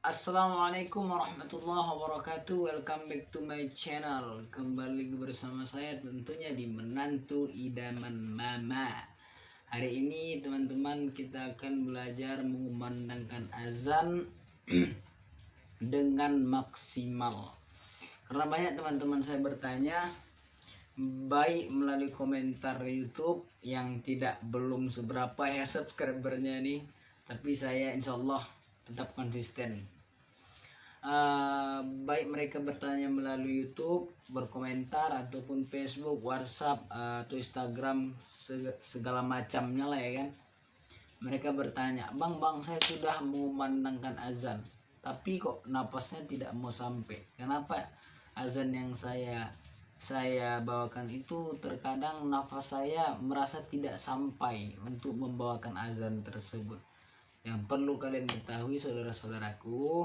Assalamualaikum warahmatullahi wabarakatuh. Welcome back to my channel. Kembali bersama saya tentunya di Menantu Idaman Mama. Hari ini teman-teman kita akan belajar mengumandangkan azan Dengan maksimal. Karena banyak teman-teman saya bertanya Baik melalui komentar Youtube Yang tidak belum seberapa ya subscribernya nih Tapi saya insya Allah tetap konsisten. Uh, baik mereka bertanya melalui YouTube berkomentar ataupun Facebook WhatsApp uh, atau Instagram segala macamnya lah ya kan. Mereka bertanya bang bang saya sudah memandangkan azan tapi kok napasnya tidak mau sampai? Kenapa azan yang saya saya bawakan itu terkadang nafas saya merasa tidak sampai untuk membawakan azan tersebut yang perlu kalian ketahui saudara-saudaraku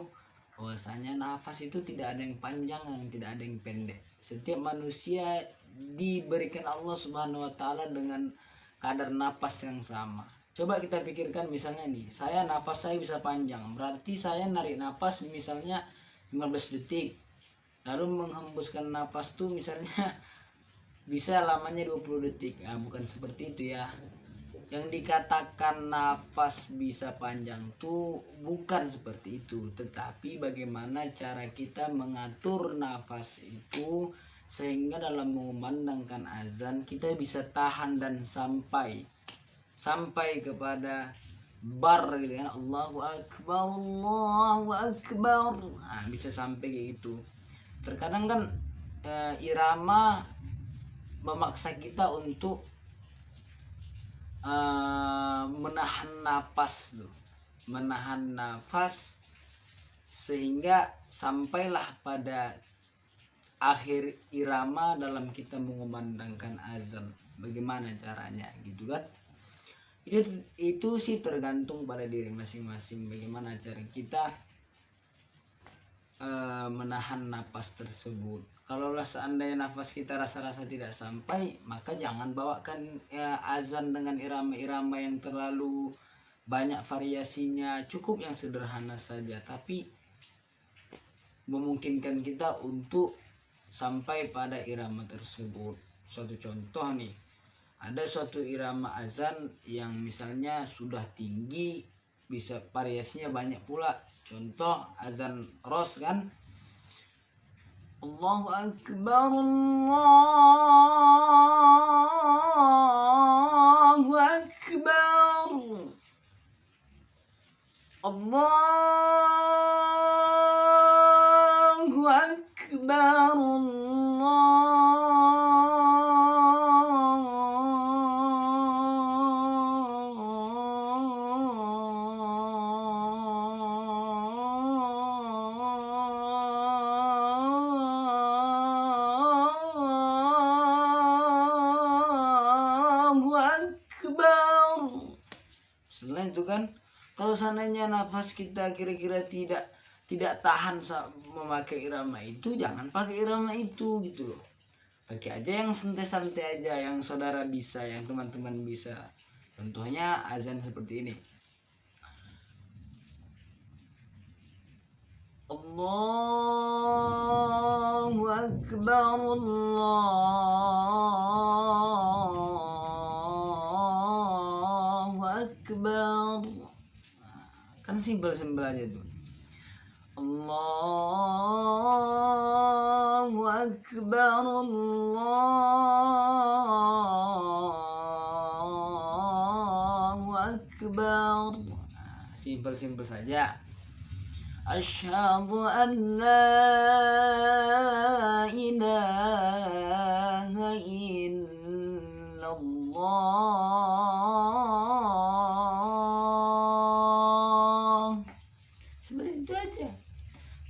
bahwasanya nafas itu tidak ada yang panjang dan tidak ada yang pendek. Setiap manusia diberikan Allah subhanahu wa ta'ala dengan kadar nafas yang sama. Coba kita pikirkan misalnya nih saya nafas saya bisa panjang berarti saya narik nafas misalnya 15 detik lalu menghembuskan nafas tuh misalnya bisa lamanya 20 detik. Nah, bukan seperti itu ya yang dikatakan nafas bisa panjang tuh bukan seperti itu. Tetapi bagaimana cara kita mengatur nafas itu sehingga dalam mengumandangkan azan kita bisa tahan dan sampai sampai kepada bar gitu kan. Allahu akbar Allahu akbar. Nah, bisa sampai kayak gitu. Terkadang kan e, irama memaksa kita untuk uh, menahan nafas tuh menahan nafas sehingga sampailah pada akhir irama dalam kita mengumandangkan azan. Bagaimana caranya? Gitu kan? Itu itu sih tergantung pada diri masing-masing. Bagaimana cara kita uh, menahan nafas tersebut. Kalaulah seandainya nafas kita rasa-rasa tidak sampai maka jangan bawakan ya, azan dengan irama-irama yang terlalu banyak variasinya. Cukup yang sederhana saja tapi memungkinkan kita untuk sampai pada irama tersebut. Suatu contoh nih ada suatu irama azan yang misalnya sudah tinggi bisa variasinya banyak pula. Contoh azan ros kan? Allahu akbar Allahu akbar. Allah kan? Kalau seandainya nafas kita kira-kira tidak tidak tahan memakai irama itu jangan pakai irama itu gitu loh. Pakai aja yang santai-santai aja yang saudara bisa yang teman-teman bisa. Contohnya azan seperti ini. Allahu Akbar Allah kan simpel-simpel aja tuh. Allahu akbar Allahu akbar. Simpel-simpel saja. Asyhadu an la ilaha illallah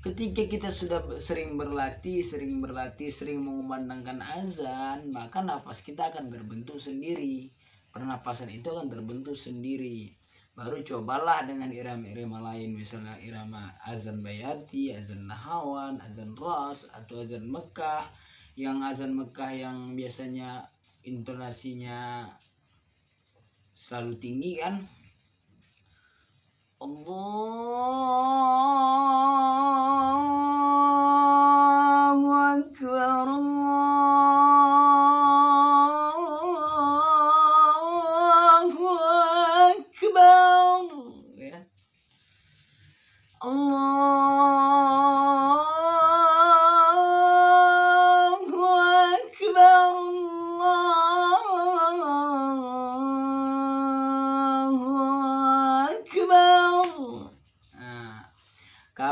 ketika kita sudah sering berlatih, sering berlatih, sering mengumandangkan azan, maka nafas kita akan terbentuk sendiri. Pernapasan itu akan terbentuk sendiri. Baru cobalah dengan irama-irama lain, misalnya irama azan bayati, azan nahawan, azan ras, atau azan Mekah. Yang azan Mekah yang biasanya intonasinya selalu tinggi kan. Allah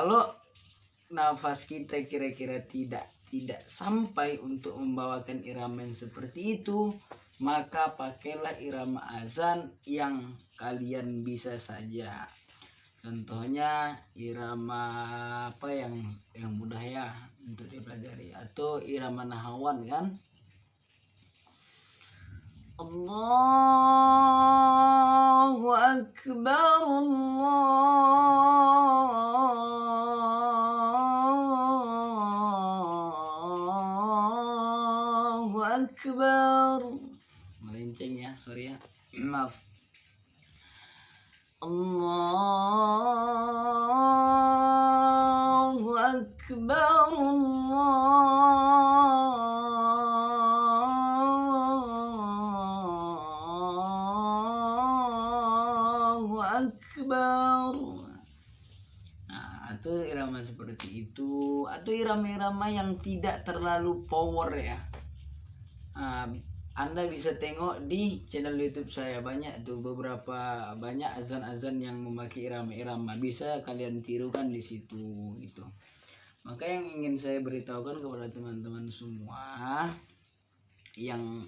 kalau nafas kita kira-kira tidak tidak sampai untuk membawakan irama yang seperti itu maka pakailah irama azan yang kalian bisa saja. Contohnya irama apa yang yang mudah ya untuk dipelajari atau irama nahawan kan? Allahu Akbar Allahu maaf Allahu Akbar Allahu Akbar Nah, atau irama seperti itu atau irama-irama yang tidak terlalu power ya. Nah, anda bisa tengok di channel YouTube saya. Banyak tuh beberapa banyak azan-azan yang memakai irama-irama. Bisa kalian tirukan di situ gitu. Maka yang ingin saya beritahukan kepada teman-teman semua yang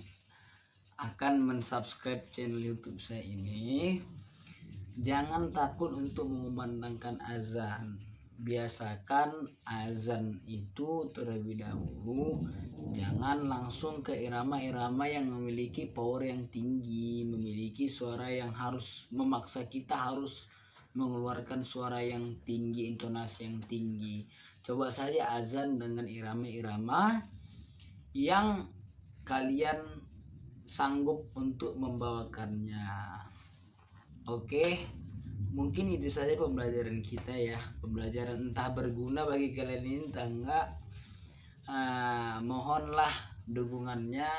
akan mensubscribe channel YouTube saya ini jangan takut untuk mengumandangkan azan biasakan azan itu terlebih dahulu. Jangan langsung ke irama-irama yang memiliki power yang tinggi memiliki suara yang harus memaksa kita harus mengeluarkan suara yang tinggi intonasi yang tinggi. Coba saja azan dengan irama-irama yang kalian sanggup untuk membawakannya. Oke, mungkin itu saja pembelajaran kita ya. Pembelajaran entah berguna bagi kalian ini entah enggak. Ah, mohonlah dukungannya.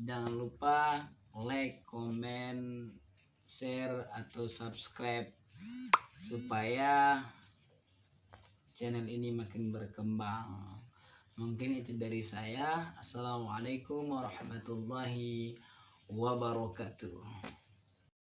Jangan lupa like, komen, share atau subscribe supaya channel ini makin berkembang. Mungkin itu dari saya. Assalamualaikum warahmatullahi wabarakatuh.